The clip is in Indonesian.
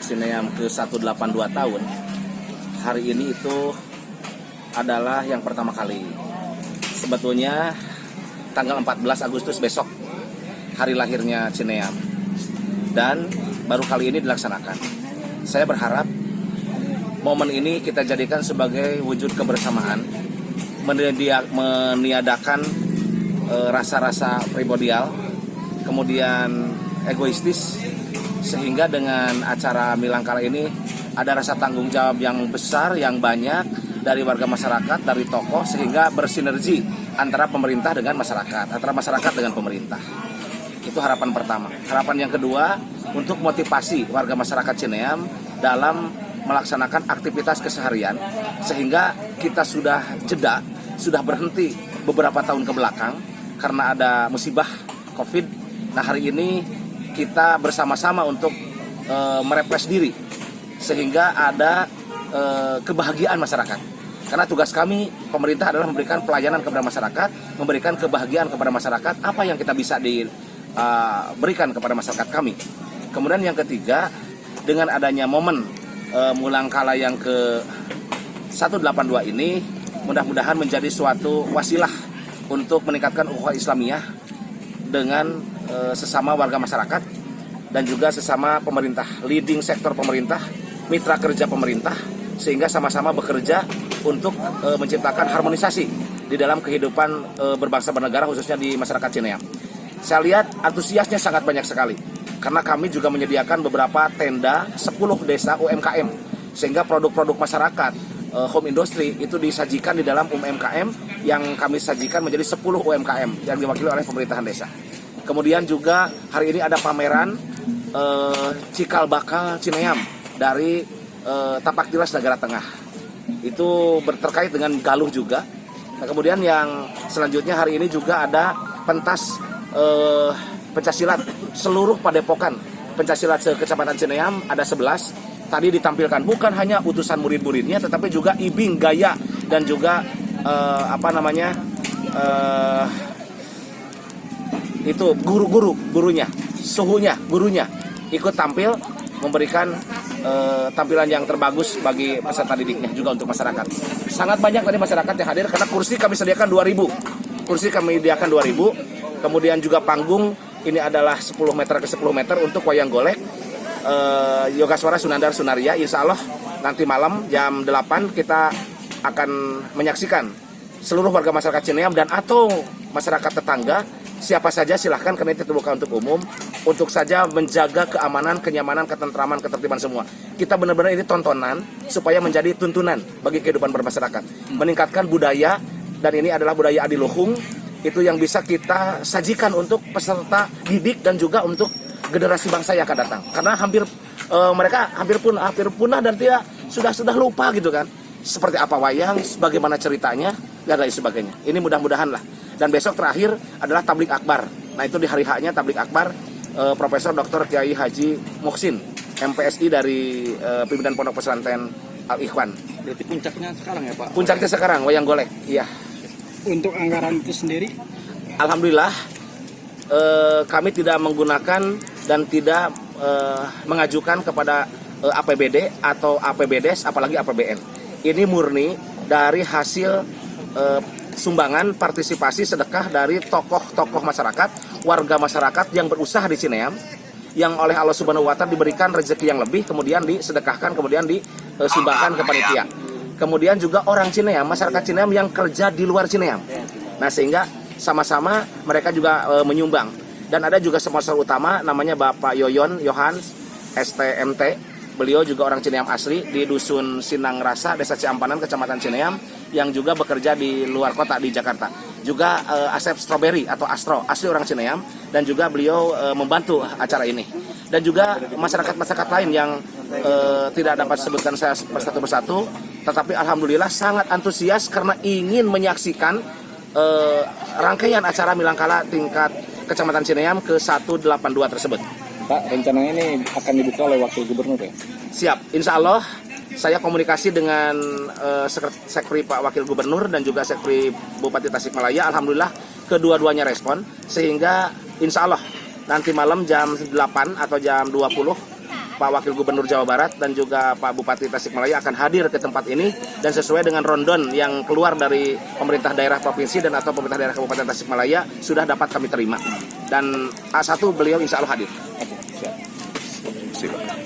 Cineam ke 182 tahun hari ini itu adalah yang pertama kali. Sebetulnya tanggal 14 Agustus besok hari lahirnya Cineam dan baru kali ini dilaksanakan. Saya berharap momen ini kita jadikan sebagai wujud kebersamaan, meniadakan eh, rasa-rasa primordial, kemudian egoistis, sehingga dengan acara Milangkala ini ada rasa tanggung jawab yang besar, yang banyak dari warga masyarakat, dari tokoh, sehingga bersinergi antara pemerintah dengan masyarakat, antara masyarakat dengan pemerintah. Itu harapan pertama. Harapan yang kedua, untuk motivasi warga masyarakat Cineam dalam melaksanakan aktivitas keseharian, sehingga kita sudah jeda, sudah berhenti beberapa tahun ke belakang, karena ada musibah COVID. Nah hari ini kita bersama-sama untuk e, merepres diri sehingga ada e, kebahagiaan masyarakat. Karena tugas kami pemerintah adalah memberikan pelayanan kepada masyarakat, memberikan kebahagiaan kepada masyarakat. Apa yang kita bisa diberikan kepada masyarakat kami. Kemudian yang ketiga, dengan adanya momen e, mulangkala yang ke 182 ini, mudah-mudahan menjadi suatu wasilah untuk meningkatkan ukhuwah Islamiyah dengan e, sesama warga masyarakat dan juga sesama pemerintah, leading sektor pemerintah, mitra kerja pemerintah, sehingga sama-sama bekerja untuk e, menciptakan harmonisasi di dalam kehidupan e, berbangsa bernegara khususnya di masyarakat Cineam. Saya lihat antusiasnya sangat banyak sekali karena kami juga menyediakan beberapa tenda 10 desa UMKM sehingga produk-produk masyarakat home industry itu disajikan di dalam UMKM yang kami sajikan menjadi 10 UMKM yang diwakili oleh pemerintahan desa. Kemudian juga hari ini ada pameran eh, cikal bakal Cineam dari eh, Tapak Tilas Negara Tengah. Itu berterkait dengan Galuh juga. Nah, kemudian yang selanjutnya hari ini juga ada pentas eh, pencaksilat seluruh padepokan pencaksilat sekecamatan Cineam ada 11 tadi ditampilkan bukan hanya utusan murid-muridnya tetapi juga ibing gaya dan juga eh, apa namanya eh, itu guru-guru gurunya suhunya gurunya. Ikut tampil memberikan eh, tampilan yang terbagus bagi peserta didiknya juga untuk masyarakat. Sangat banyak tadi masyarakat yang hadir karena kursi kami sediakan 2000 kursi kami sediakan 2000 kemudian juga panggung ini adalah 10 meter ke 10 meter untuk wayang golek. Eh, Yoga Suara Sunandar Sunaria Insya Allah nanti malam jam 8 kita akan menyaksikan seluruh warga masyarakat Cineam dan atau masyarakat tetangga siapa saja silahkan karena itu terbuka untuk umum untuk saja menjaga keamanan, kenyamanan, ketentraman, ketertiban semua. Kita benar-benar ini tontonan supaya menjadi tuntunan bagi kehidupan bermasyarakat, meningkatkan budaya dan ini adalah budaya adiluhung itu yang bisa kita sajikan untuk peserta didik dan juga untuk generasi bangsa yang akan datang. Karena hampir e, mereka hampir pun hampir punah dan tidak sudah sudah lupa gitu kan. Seperti apa wayang, bagaimana ceritanya dan lain sebagainya. Ini mudah-mudahan lah. Dan besok terakhir adalah tablik akbar. Nah itu di hari haknya tablik akbar eh, Profesor Dr. Kiai Haji Muksin MPSI dari eh, pimpinan Pondok Pesantren Al Ikhwan. Berarti puncaknya sekarang ya Pak? Puncaknya sekarang wayang golek. Iya. Untuk anggaran itu sendiri? Alhamdulillah eh, kami tidak menggunakan dan tidak eh, mengajukan kepada eh, APBD atau APBDes apalagi APBN. Ini murni dari hasil eh, sumbangan partisipasi sedekah dari tokoh-tokoh masyarakat, warga masyarakat yang berusaha di Cineam yang oleh Allah Subhanahu wa taala diberikan rezeki yang lebih kemudian disedekahkan kemudian disumbangkan ke panitia. Kemudian juga orang Cineam, masyarakat Cineam yang kerja di luar Cineam. Nah, sehingga sama-sama mereka juga e, menyumbang. Dan ada juga sponsor utama namanya Bapak Yoyon Yohans STMT. Beliau juga orang Cineam asli di Dusun Sinang Rasa, Desa Ciampanan, Kecamatan Cineam yang juga bekerja di luar kota di Jakarta. Juga eh, Asep Strawberry atau Astro, asli orang Cineam dan juga beliau eh, membantu acara ini. Dan juga masyarakat-masyarakat lain yang eh, tidak dapat sebutkan saya persatu persatu, tetapi alhamdulillah sangat antusias karena ingin menyaksikan eh, rangkaian acara Milangkala tingkat Kecamatan Cineam ke 182 tersebut. Pak, rencananya ini akan dibuka oleh Wakil Gubernur ya? Siap, insya Allah saya komunikasi dengan uh, Sekri Pak Wakil Gubernur dan juga Sekri Bupati Tasikmalaya. Alhamdulillah kedua-duanya respon sehingga insya Allah nanti malam jam 8 atau jam 20 Pak Wakil Gubernur Jawa Barat dan juga Pak Bupati Tasikmalaya akan hadir ke tempat ini dan sesuai dengan rondon yang keluar dari pemerintah daerah provinsi dan atau pemerintah daerah Kabupaten Tasikmalaya sudah dapat kami terima. Dan A1 beliau insya Allah hadir. Oke, siap. Siap.